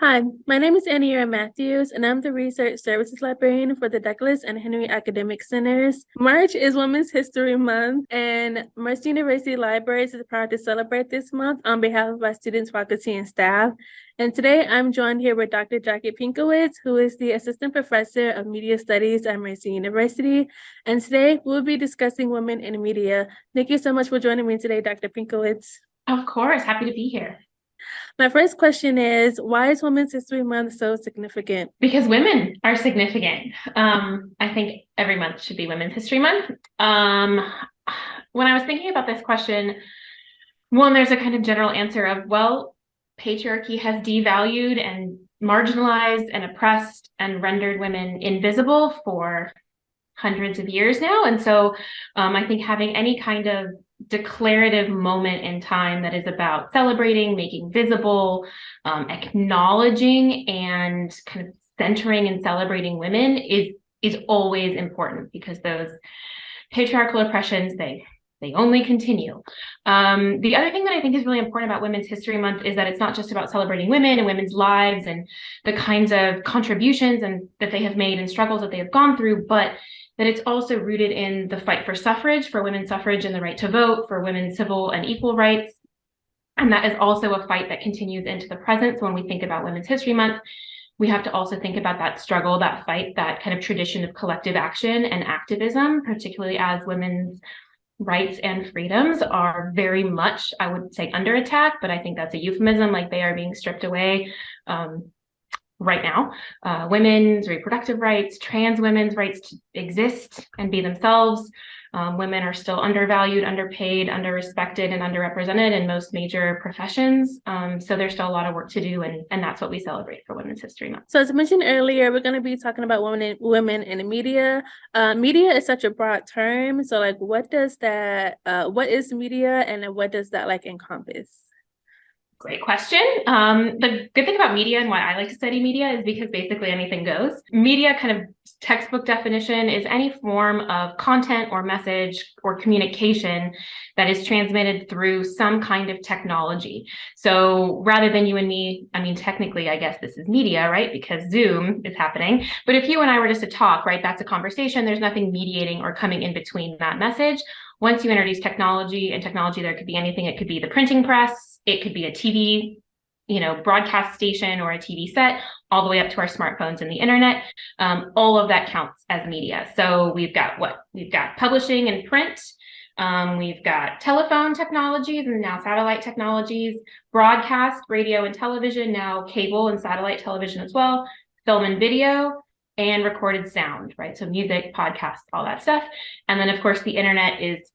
Hi, my name is Annie Matthews, and I'm the Research Services Librarian for the Douglas and Henry Academic Centers. March is Women's History Month, and Mercy University Libraries is proud to celebrate this month on behalf of our students, faculty, and staff. And today I'm joined here with Dr. Jackie Pinkowitz, who is the Assistant Professor of Media Studies at Mercy University. And today we'll be discussing women in media. Thank you so much for joining me today, Dr. Pinkowitz. Of course, happy to be here. My first question is, why is Women's History Month so significant? Because women are significant. Um, I think every month should be Women's History Month. Um, when I was thinking about this question, one, there's a kind of general answer of, well, patriarchy has devalued and marginalized and oppressed and rendered women invisible for hundreds of years now. And so um, I think having any kind of declarative moment in time that is about celebrating, making visible, um, acknowledging, and kind of centering and celebrating women is is always important because those patriarchal oppressions they they only continue. Um, the other thing that I think is really important about Women's History Month is that it's not just about celebrating women and women's lives and the kinds of contributions and that they have made and struggles that they have gone through, but that it's also rooted in the fight for suffrage, for women's suffrage and the right to vote, for women's civil and equal rights. And that is also a fight that continues into the present. So when we think about Women's History Month, we have to also think about that struggle, that fight, that kind of tradition of collective action and activism, particularly as women's rights and freedoms are very much, I would say, under attack, but I think that's a euphemism, like they are being stripped away. Um, right now. Uh, women's reproductive rights, trans women's rights to exist and be themselves. Um, women are still undervalued, underpaid, underrespected, and underrepresented in most major professions. Um, so there's still a lot of work to do, and, and that's what we celebrate for Women's History Month. So as mentioned earlier, we're going to be talking about women in, women in the media. Uh, media is such a broad term. So like, what does that, uh, what is media and what does that like encompass? Great question. Um, the good thing about media and why I like to study media is because basically anything goes. Media kind of textbook definition is any form of content or message or communication that is transmitted through some kind of technology. So rather than you and me, I mean, technically, I guess this is media, right? Because Zoom is happening. But if you and I were just to talk, right, that's a conversation. There's nothing mediating or coming in between that message. Once you introduce technology and technology, there could be anything. It could be the printing press, it could be a TV, you know, broadcast station or a TV set, all the way up to our smartphones and the internet. Um, all of that counts as media. So we've got what? We've got publishing and print. Um, we've got telephone technologies and now satellite technologies, broadcast, radio and television, now cable and satellite television as well, film and video, and recorded sound, right? So music, podcasts, all that stuff. And then of course the internet is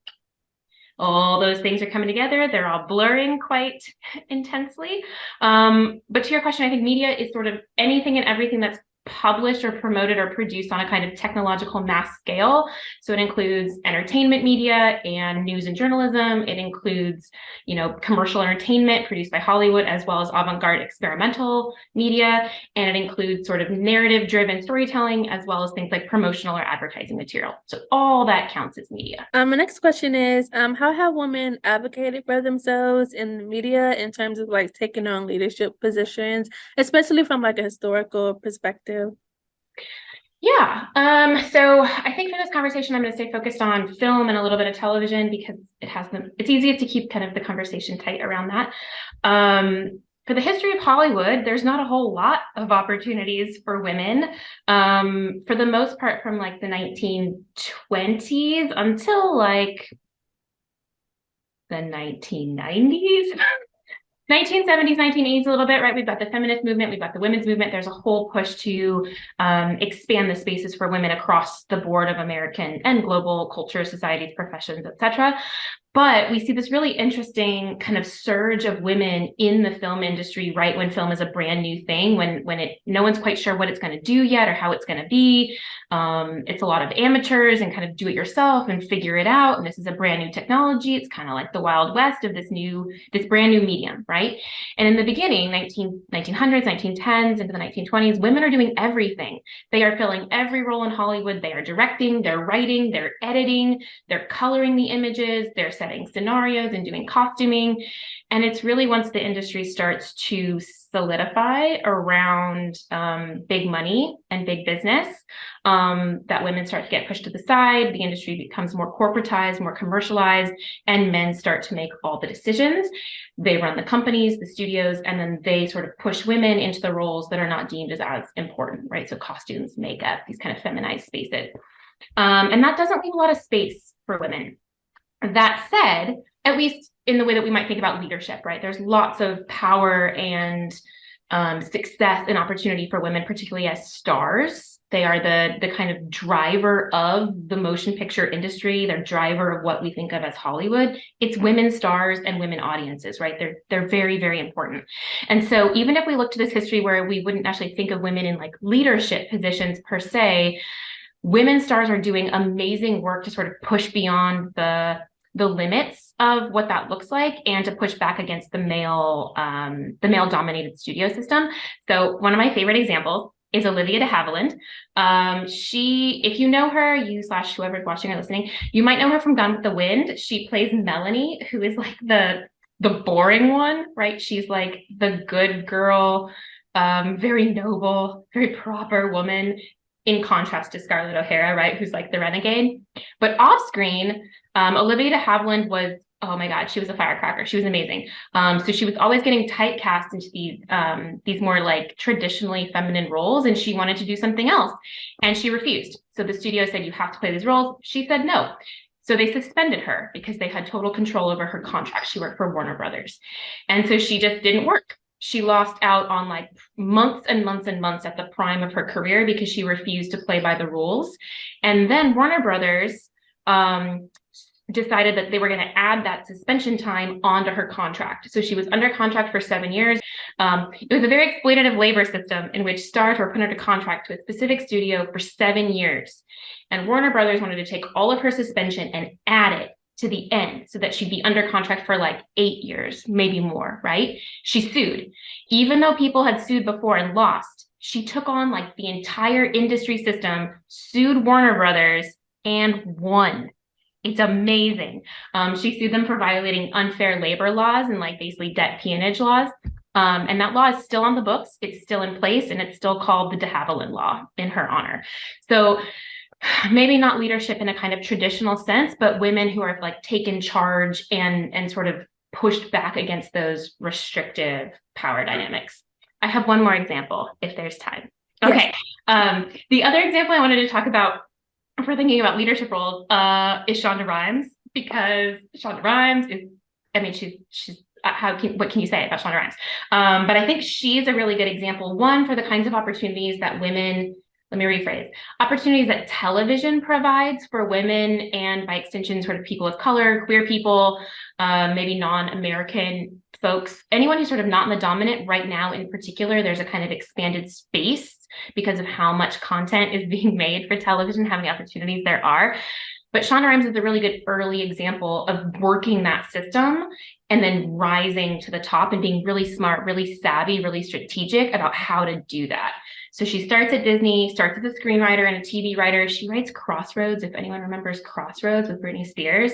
all those things are coming together. They're all blurring quite intensely. Um, but to your question, I think media is sort of anything and everything that's published or promoted or produced on a kind of technological mass scale. So it includes entertainment media and news and journalism. It includes, you know, commercial entertainment produced by Hollywood, as well as avant-garde experimental media. And it includes sort of narrative driven storytelling, as well as things like promotional or advertising material. So all that counts as media. Um, my next question is, um, how have women advocated for themselves in the media in terms of like taking on leadership positions, especially from like a historical perspective? Yeah, um, so I think for this conversation, I'm going to stay focused on film and a little bit of television because it has the, it's easiest to keep kind of the conversation tight around that. Um, for the history of Hollywood, there's not a whole lot of opportunities for women. Um, for the most part, from like the 1920s until like the 1990s. 1970s, 1980s a little bit, right? We've got the feminist movement, we've got the women's movement. There's a whole push to um, expand the spaces for women across the board of American and global culture, societies, professions, etc. But we see this really interesting kind of surge of women in the film industry, right? When film is a brand new thing, when when it no one's quite sure what it's going to do yet or how it's going to be. Um, it's a lot of amateurs and kind of do it yourself and figure it out. And this is a brand new technology. It's kind of like the wild west of this new, this brand new medium, right? And in the beginning, 19, 1900s, 1910s, into the 1920s, women are doing everything. They are filling every role in Hollywood. They are directing, they're writing, they're editing, they're coloring the images, they're setting scenarios and doing costuming. And it's really once the industry starts to solidify around um, big money and big business um, that women start to get pushed to the side, the industry becomes more corporatized, more commercialized, and men start to make all the decisions. They run the companies, the studios, and then they sort of push women into the roles that are not deemed as as important, right? So costumes, makeup, these kind of feminized spaces. Um, and that doesn't leave a lot of space for women. That said, at least in the way that we might think about leadership, right? There's lots of power and um, success and opportunity for women, particularly as stars. They are the, the kind of driver of the motion picture industry. They're driver of what we think of as Hollywood. It's women stars and women audiences, right? They're, they're very, very important. And so even if we look to this history where we wouldn't actually think of women in like leadership positions per se, women stars are doing amazing work to sort of push beyond the the limits of what that looks like and to push back against the male um, the male dominated studio system. So one of my favorite examples is Olivia de Havilland. Um, she, if you know her, you slash whoever's watching or listening, you might know her from Gone with the Wind. She plays Melanie, who is like the the boring one, right? She's like the good girl, um, very noble, very proper woman in contrast to Scarlett O'Hara, right, who's like the renegade. But off screen, um, Olivia de Havilland was, oh my God, she was a firecracker. She was amazing. Um, so she was always getting typecast into these, um, these more like traditionally feminine roles, and she wanted to do something else. And she refused. So the studio said, you have to play these roles. She said no. So they suspended her because they had total control over her contract. She worked for Warner Brothers. And so she just didn't work she lost out on like months and months and months at the prime of her career because she refused to play by the rules. And then Warner Brothers um, decided that they were going to add that suspension time onto her contract. So she was under contract for seven years. Um, it was a very exploitative labor system in which stars were put under contract to a specific studio for seven years. And Warner Brothers wanted to take all of her suspension and add it to the end so that she'd be under contract for like eight years, maybe more, right? She sued. Even though people had sued before and lost, she took on like the entire industry system, sued Warner Brothers, and won. It's amazing. Um, she sued them for violating unfair labor laws and like basically debt peonage laws. Um, and that law is still on the books. It's still in place and it's still called the de Havilland law in her honor. So maybe not leadership in a kind of traditional sense, but women who are like taken charge and and sort of pushed back against those restrictive power dynamics. I have one more example if there's time. Okay. Yes. Um, the other example I wanted to talk about for thinking about leadership roles uh, is Shonda Rhimes because Shonda Rhimes is, I mean, she's she's uh, how can what can you say about Shonda Rhimes? Um, but I think she's a really good example. One for the kinds of opportunities that women let me rephrase, opportunities that television provides for women and by extension, sort of people of color, queer people, uh, maybe non-American folks, anyone who's sort of not in the dominant right now in particular, there's a kind of expanded space because of how much content is being made for television, how many opportunities there are. But Shonda Rhimes is a really good early example of working that system and then rising to the top and being really smart, really savvy, really strategic about how to do that. So she starts at Disney, starts as a screenwriter and a TV writer. She writes Crossroads, if anyone remembers Crossroads with Britney Spears.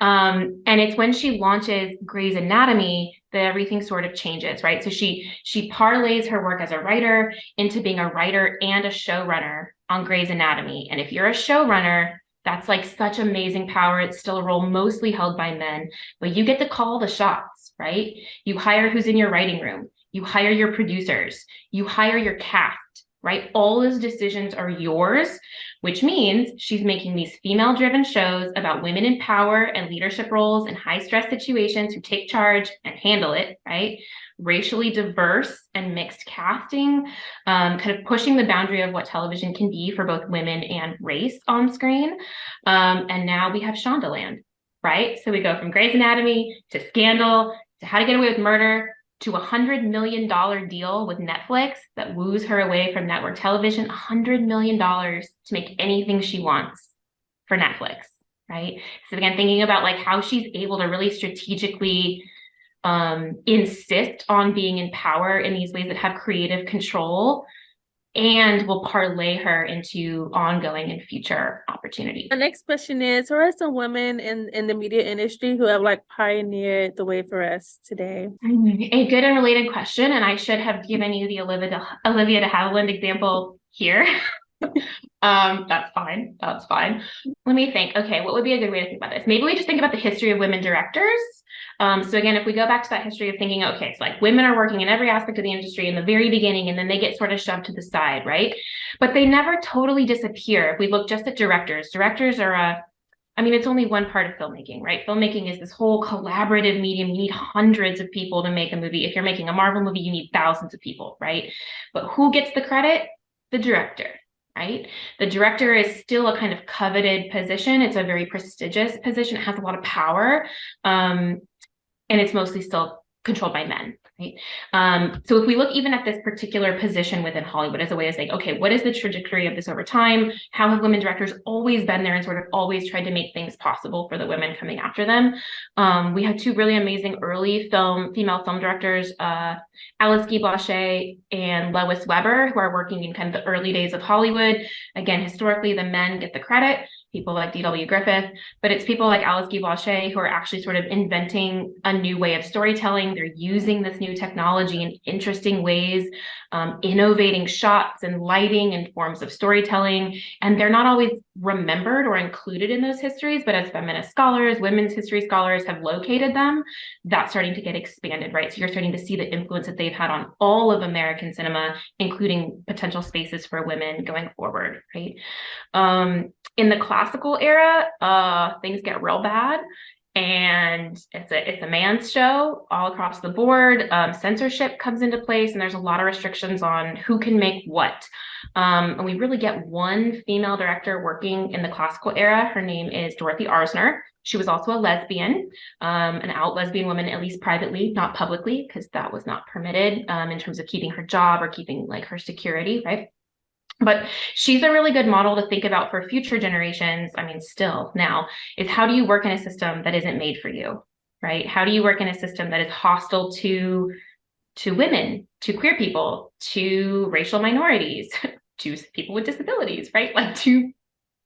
Um, and it's when she launches Grey's Anatomy that everything sort of changes, right? So she she parlays her work as a writer into being a writer and a showrunner on Grey's Anatomy. And if you're a showrunner, that's like such amazing power. It's still a role mostly held by men, but you get to call the shots, right? You hire who's in your writing room. You hire your producers. You hire your cast right? All those decisions are yours, which means she's making these female driven shows about women in power and leadership roles in high stress situations who take charge and handle it, right? Racially diverse and mixed casting, um, kind of pushing the boundary of what television can be for both women and race on screen. Um, and now we have Shondaland, right? So we go from Grey's Anatomy to Scandal to How to Get Away with Murder to a hundred million dollar deal with Netflix that woos her away from network television, a hundred million dollars to make anything she wants for Netflix, right? So again, thinking about like how she's able to really strategically um, insist on being in power in these ways that have creative control and will parlay her into ongoing and future opportunity. The next question is, who are some women in, in the media industry who have like pioneered the way for us today? Mm-hmm. A good and related question, and I should have given you the Olivia de, Olivia de Havilland example here. um, that's fine. That's fine. Let me think. Okay, what would be a good way to think about this? Maybe we just think about the history of women directors um, so again, if we go back to that history of thinking, okay, it's like women are working in every aspect of the industry in the very beginning, and then they get sort of shoved to the side, right? But they never totally disappear. If we look just at directors, directors are a I mean, it's only one part of filmmaking, right? Filmmaking is this whole collaborative medium. You need hundreds of people to make a movie. If you're making a Marvel movie, you need thousands of people, right? But who gets the credit? The director right? The director is still a kind of coveted position. It's a very prestigious position. It has a lot of power. Um, and it's mostly still controlled by men right? Um, so if we look even at this particular position within Hollywood as a way of saying, okay, what is the trajectory of this over time? How have women directors always been there and sort of always tried to make things possible for the women coming after them? Um, we had two really amazing early film female film directors, uh, Alice Guy Blaché and Lois Weber, who are working in kind of the early days of Hollywood. Again, historically, the men get the credit people like D.W. Griffith, but it's people like Alice Guy Blaché who are actually sort of inventing a new way of storytelling. They're using this new technology in interesting ways, um, innovating shots and lighting and forms of storytelling. And they're not always remembered or included in those histories, but as feminist scholars, women's history scholars have located them, that's starting to get expanded, right? So you're starting to see the influence that they've had on all of American cinema, including potential spaces for women going forward, right? Um, in the classical era, uh, things get real bad and it's a it's a man's show all across the board. Um, censorship comes into place, and there's a lot of restrictions on who can make what. Um, and we really get one female director working in the classical era. Her name is Dorothy Arzner. She was also a lesbian, um, an out lesbian woman, at least privately, not publicly, because that was not permitted um, in terms of keeping her job or keeping like her security, right? But she's a really good model to think about for future generations. I mean, still now is how do you work in a system that isn't made for you, right? How do you work in a system that is hostile to to women, to queer people, to racial minorities, to people with disabilities, right? Like to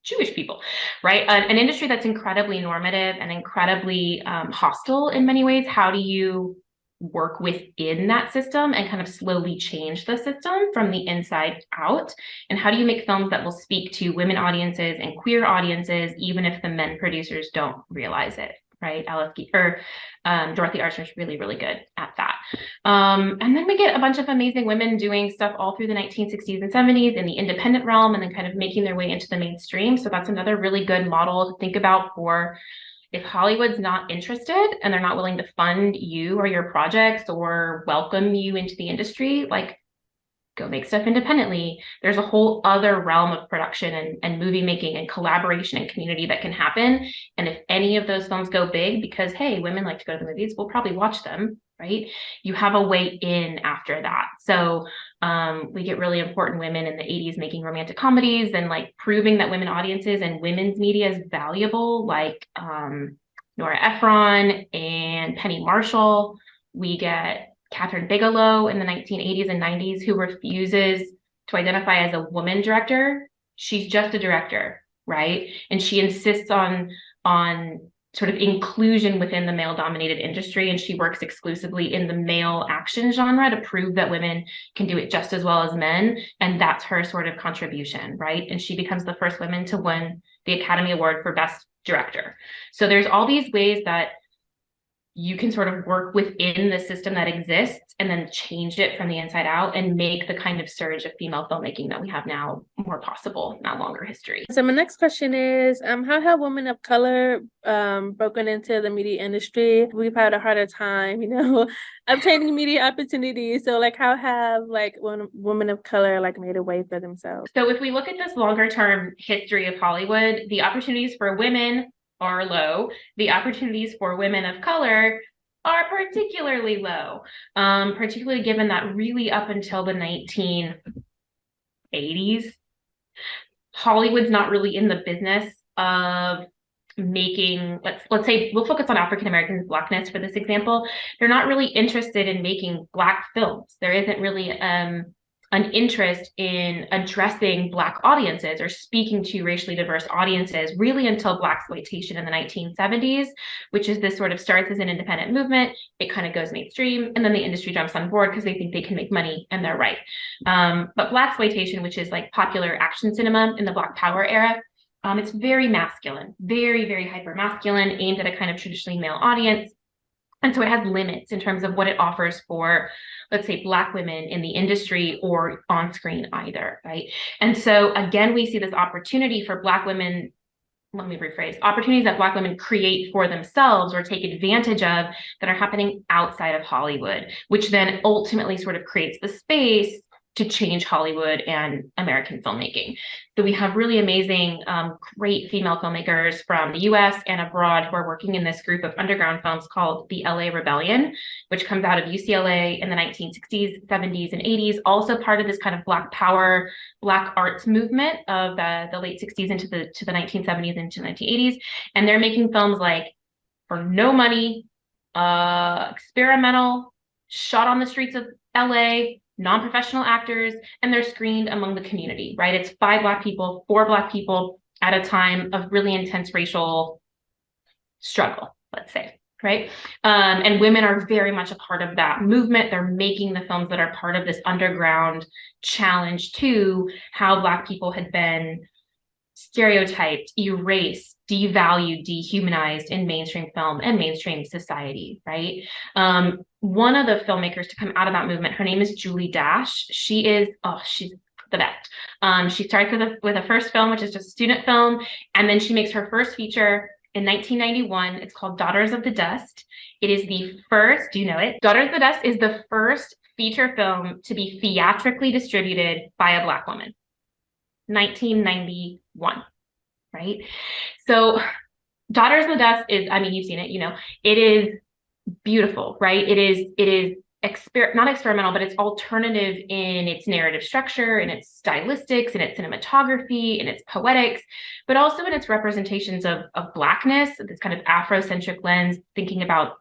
Jewish people, right? An, an industry that's incredibly normative and incredibly um, hostile in many ways. How do you work within that system and kind of slowly change the system from the inside out? And how do you make films that will speak to women audiences and queer audiences, even if the men producers don't realize it? Right, Alice or um, Dorothy Arzner is really, really good at that. Um, and then we get a bunch of amazing women doing stuff all through the 1960s and 70s in the independent realm, and then kind of making their way into the mainstream. So that's another really good model to think about for if Hollywood's not interested and they're not willing to fund you or your projects or welcome you into the industry, like go make stuff independently. There's a whole other realm of production and, and movie making and collaboration and community that can happen. And if any of those films go big because, hey, women like to go to the movies, we'll probably watch them, right? You have a way in after that. So um, we get really important women in the 80s making romantic comedies and like proving that women audiences and women's media is valuable, like um, Nora Ephron and Penny Marshall. We get Kathryn Bigelow in the 1980s and 90s who refuses to identify as a woman director. She's just a director, right? And she insists on on sort of inclusion within the male dominated industry and she works exclusively in the male action genre to prove that women can do it just as well as men and that's her sort of contribution right and she becomes the first woman to win the academy award for best director so there's all these ways that you can sort of work within the system that exists and then change it from the inside out and make the kind of surge of female filmmaking that we have now more possible, not longer history. So my next question is, um, how have women of color um, broken into the media industry? We've had a harder time, you know, obtaining media opportunities. So like how have like women of color like made a way for themselves? So if we look at this longer term history of Hollywood, the opportunities for women are low. The opportunities for women of color are particularly low, um, particularly given that really up until the 1980s, Hollywood's not really in the business of making let's let's say we'll focus on African Americans blackness for this example they're not really interested in making black films there isn't really um an interest in addressing Black audiences or speaking to racially diverse audiences really until Blaxploitation in the 1970s, which is this sort of starts as an independent movement, it kind of goes mainstream, and then the industry jumps on board because they think they can make money and they're right. Um, but Blaxploitation, which is like popular action cinema in the Black Power era, um, it's very masculine, very, very hyper masculine, aimed at a kind of traditionally male audience. And so it has limits in terms of what it offers for, let's say, Black women in the industry or on screen either, right? And so again, we see this opportunity for Black women let me rephrase opportunities that black women create for themselves or take advantage of that are happening outside of hollywood which then ultimately sort of creates the space to change Hollywood and American filmmaking. So we have really amazing, um, great female filmmakers from the US and abroad who are working in this group of underground films called the LA Rebellion, which comes out of UCLA in the 1960s, 70s, and 80s, also part of this kind of Black power, Black arts movement of the, the late 60s into the, to the 1970s into the 1980s. And they're making films like For No Money, uh, experimental, shot on the streets of LA, non-professional actors, and they're screened among the community, right? It's five Black people, four Black people at a time of really intense racial struggle, let's say, right? Um, and women are very much a part of that movement. They're making the films that are part of this underground challenge to how Black people had been stereotyped, erased, devalued, dehumanized in mainstream film and mainstream society, right? Um, one of the filmmakers to come out of that movement, her name is Julie Dash. She is, oh, she's the best. Um, she starts with a, with a first film, which is just a student film, and then she makes her first feature in 1991. It's called Daughters of the Dust. It is the first, do you know it? Daughters of the Dust is the first feature film to be theatrically distributed by a Black woman. 1991 right? So Daughters of the Dust is, I mean, you've seen it, you know, it is beautiful, right? It is, it is exper not experimental, but it's alternative in its narrative structure, in its stylistics, in its cinematography, in its poetics, but also in its representations of, of Blackness, this kind of Afrocentric lens, thinking about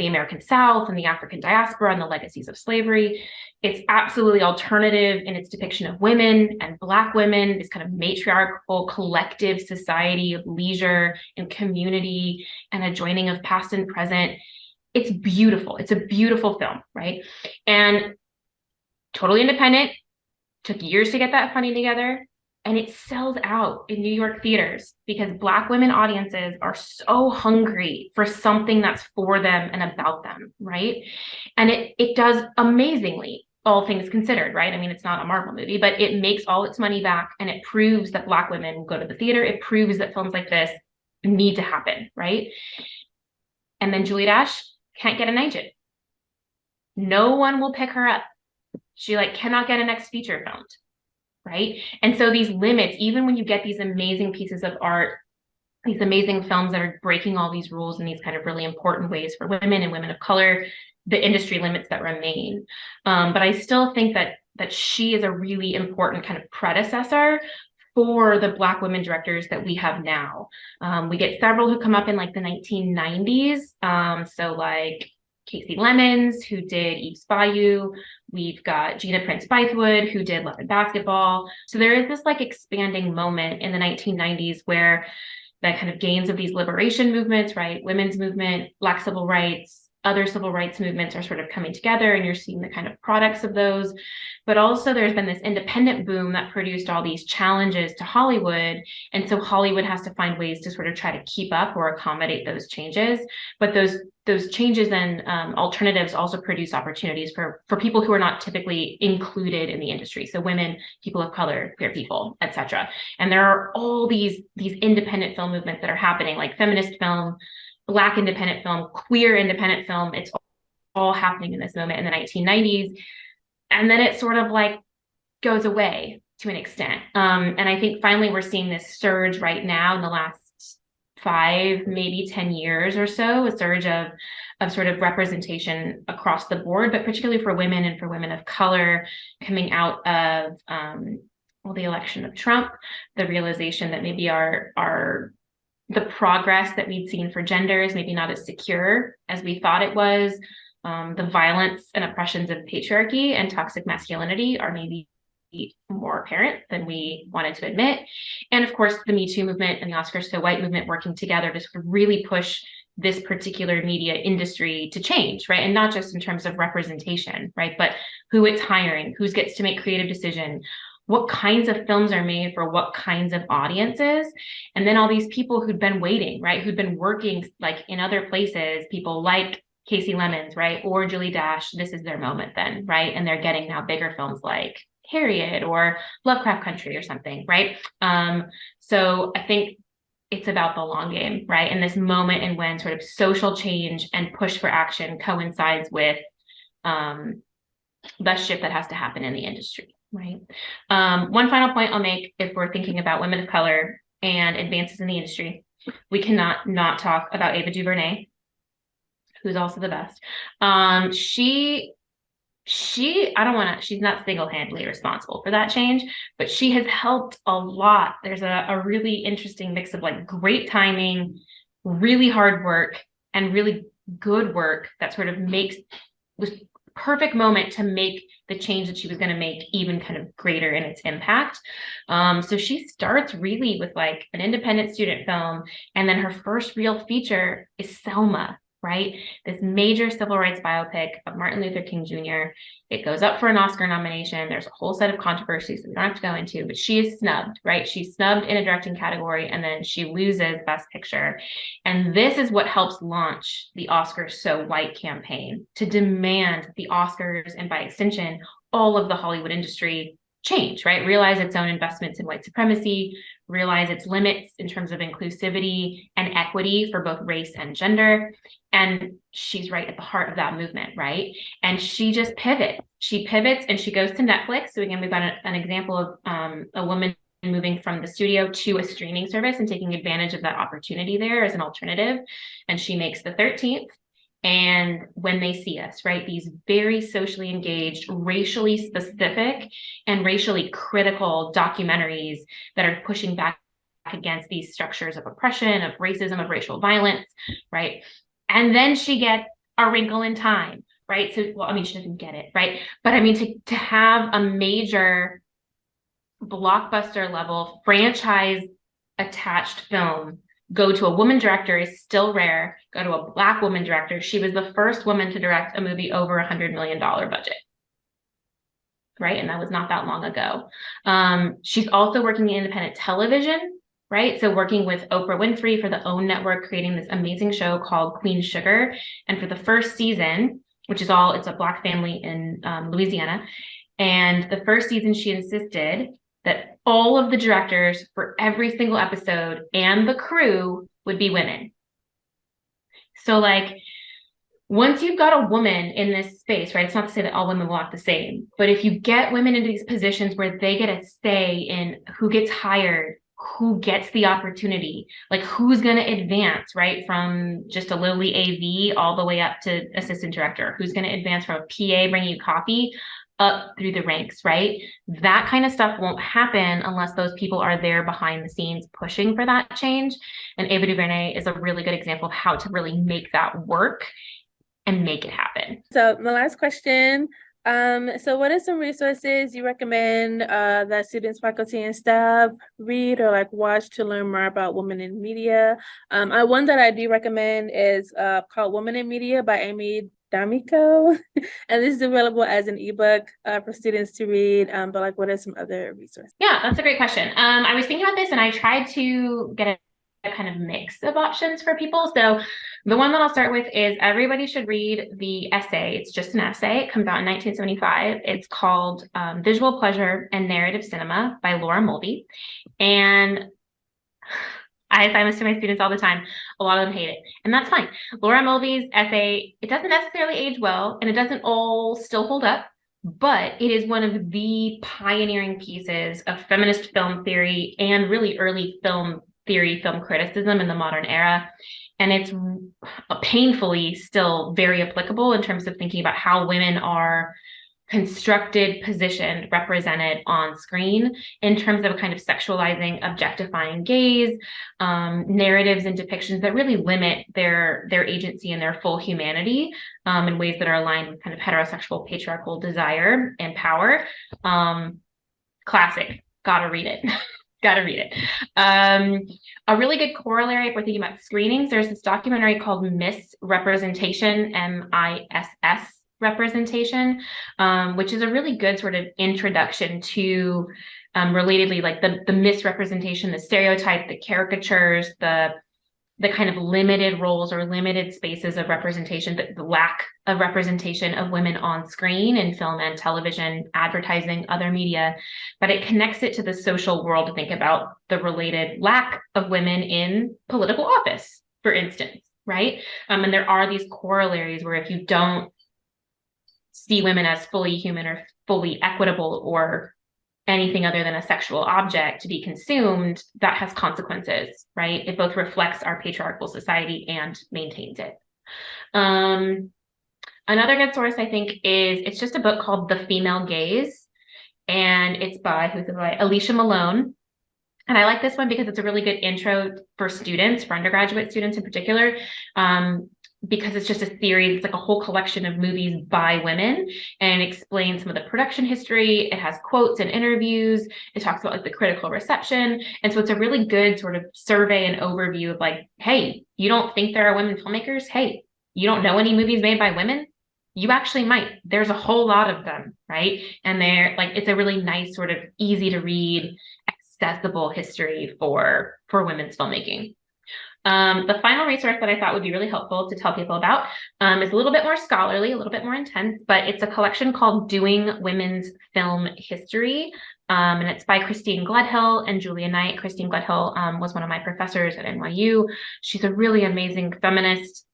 the American South and the African diaspora and the legacies of slavery. It's absolutely alternative in its depiction of women and Black women, this kind of matriarchal collective society of leisure and community and a joining of past and present. It's beautiful. It's a beautiful film, right? And totally independent, took years to get that funding together and it sells out in New York theaters because Black women audiences are so hungry for something that's for them and about them, right? And it it does amazingly, all things considered, right? I mean, it's not a Marvel movie, but it makes all its money back and it proves that Black women go to the theater. It proves that films like this need to happen, right? And then Julie Dash can't get an agent. No one will pick her up. She like cannot get a next feature filmed right? And so these limits, even when you get these amazing pieces of art, these amazing films that are breaking all these rules in these kind of really important ways for women and women of color, the industry limits that remain. Um, but I still think that that she is a really important kind of predecessor for the Black women directors that we have now. Um, we get several who come up in like the 1990s. Um, so like Kasi Lemmons, who did Eve's Bayou. We've got Gina Prince Bythewood, who did Love and Basketball. So there is this like expanding moment in the 1990s where the kind of gains of these liberation movements, right? Women's movement, Black civil rights, other civil rights movements are sort of coming together and you're seeing the kind of products of those. But also there's been this independent boom that produced all these challenges to Hollywood. And so Hollywood has to find ways to sort of try to keep up or accommodate those changes. But those those changes and um, alternatives also produce opportunities for, for people who are not typically included in the industry. So women, people of color, queer people, etc. And there are all these, these independent film movements that are happening like feminist film, Black independent film, queer independent film. It's all happening in this moment in the 1990s. And then it sort of like goes away to an extent. Um, and I think finally we're seeing this surge right now in the last five, maybe 10 years or so, a surge of, of sort of representation across the board, but particularly for women and for women of color coming out of um, well, the election of Trump, the realization that maybe our, our the progress that we'd seen for gender is maybe not as secure as we thought it was. um, the violence and oppressions of patriarchy and toxic masculinity are maybe more apparent than we wanted to admit. And of course, the Me Too movement and the Oscars So White movement working together to sort of really push this particular media industry to change, right? And not just in terms of representation, right? But who it's hiring, who gets to make creative decision, what kinds of films are made for what kinds of audiences. And then all these people who'd been waiting right who'd been working like in other places people like Kasi Lemmons right or julie dash this is their moment then right? And they're getting now bigger films like harriet or lovecraft country or something right? Um so i think it's about the long game right? And this moment and when sort of social change and push for action coincides with um the shift that has to happen in the industry Right. Um, one final point I'll make if we're thinking about women of color and advances in the industry, we cannot not talk about Ava DuVernay, who's also the best. Um, she, she, I don't want to, she's not single-handedly responsible for that change, but she has helped a lot. There's a, a really interesting mix of like great timing, really hard work, and really good work that sort of makes was perfect moment to make the change that she was going to make even kind of greater in its impact. Um, so she starts really with like an independent student film, and then her first real feature is Selma, right? This major civil rights biopic of Martin Luther King Jr. It goes up for an Oscar nomination. There's a whole set of controversies that we don't have to go into, but she is snubbed, right? She's snubbed in a directing category and then she loses Best Picture. And this is what helps launch the Oscars So White campaign to demand the Oscars and by extension, all of the Hollywood industry change, right? Realize its own investments in white supremacy, realize its limits in terms of inclusivity and equity for both race and gender. And she's right at the heart of that movement, right? And she just pivots. She pivots and she goes to Netflix. So again, we've got a, an example of um, a woman moving from the studio to a streaming service and taking advantage of that opportunity there as an alternative. And she makes the 13th and when they see us, right? These very socially engaged, racially specific, and racially critical documentaries that are pushing back against these structures of oppression, of racism, of racial violence, right? And then she gets a wrinkle in time, right? So, well, I mean, she doesn't get it, right? But I mean, to, to have a major blockbuster level franchise attached film go to a woman director is still rare. Go to a black woman director. She was the first woman to direct a movie over a hundred million dollar budget. Right. And that was not that long ago. Um, she's also working in independent television, right? So working with Oprah Winfrey for the OWN network, creating this amazing show called Queen Sugar. And for the first season, which is all, it's a black family in um, Louisiana. And the first season she insisted that all of the directors for every single episode and the crew would be women. So like once you've got a woman in this space, right? It's not to say that all women will act the same, but if you get women into these positions where they get a say in who gets hired, who gets the opportunity, like who's going to advance, right? From just a lowly AV all the way up to assistant director, who's going to advance from a PA bringing you coffee up through the ranks, right? That kind of stuff won't happen unless those people are there behind the scenes pushing for that change. And Ava DuVernay is a really good example of how to really make that work and make it happen. So my last question, um, so what are some resources you recommend uh, that students, faculty, and staff read or like watch to learn more about women in media? Um, I, one that I do recommend is uh, called Women in Media by Amy D'Amico, and this is available as an ebook uh, for students to read. Um, but like, what are some other resources? Yeah, that's a great question. Um, I was thinking about this, and I tried to get a, kind of mix of options for people. So the one that I'll start with is everybody should read the essay. It's just an essay. It comes out in 1975. It's called um, Visual Pleasure and Narrative Cinema by Laura Mulvey. And I assign this to my students all the time. A lot of them hate it, and that's fine. Laura Mulvey's essay, it doesn't necessarily age well, and it doesn't all still hold up, but it is one of the pioneering pieces of feminist film theory and really early film theory, film criticism in the modern era. And it's painfully still very applicable in terms of thinking about how women are constructed, positioned, represented on screen in terms of a kind of sexualizing, objectifying gaze, um, narratives and depictions that really limit their their agency and their full humanity um, in ways that are aligned with kind of heterosexual patriarchal desire and power. Um, classic, gotta read it. gotta read it. Um, a really good corollary if we're thinking about screenings, there's this documentary called Miss Representation, M-I-S-S representation, um, which is a really good sort of introduction to um, relatedly like the, the misrepresentation, the stereotype, the caricatures, the the kind of limited roles or limited spaces of representation, the, the lack of representation of women on screen in film and television, advertising, other media, but it connects it to the social world to think about the related lack of women in political office, for instance, right? Um, and there are these corollaries where if you don't see women as fully human or fully equitable or anything other than a sexual object to be consumed, that has consequences, right? It both reflects our patriarchal society and maintains it. Um, another good source, I think, is it's just a book called The Female Gaze, and it's by, who's it by? Alicia Malone. And I like this one because it's a really good intro for students, for undergraduate students in particular. Um, because it's just a series, it's like a whole collection of movies by women and explains some of the production history. It has quotes and interviews. It talks about like the critical reception. And so it's a really good sort of survey and overview of like, hey, you don't think there are women filmmakers? Hey, you don't know any movies made by women? You actually might. There's a whole lot of them, right? And they're like, it's a really nice sort of easy to read, accessible history for for women's filmmaking. Um, the final resource that I thought would be really helpful to tell people about um, is a little bit more scholarly, a little bit more intense, but it's a collection called Doing Women's Film History. Um, and it's by Christine Gledhill and Julia Knight. Christine Gledhill um, was one of my professors at NYU. She's a really amazing feminist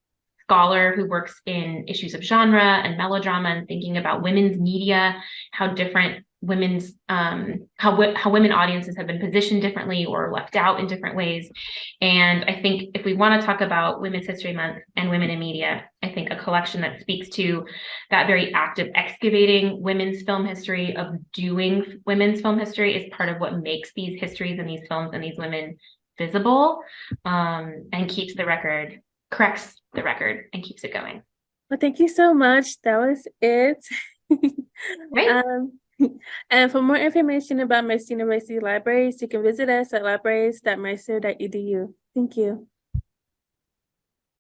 scholar who works in issues of genre and melodrama and thinking about women's media, how different women's um, how how women audiences have been positioned differently or left out in different ways. And I think if we want to talk about Women's History Month and women in media, I think a collection that speaks to that very act of excavating women's film history of doing women's film history is part of what makes these histories and these films and these women visible um, and keeps the record corrects the record and keeps it going. Well, thank you so much. That was it. Great. um, and for more information about Mercy University Libraries, you can visit us at libraries.mercy.edu. Thank you.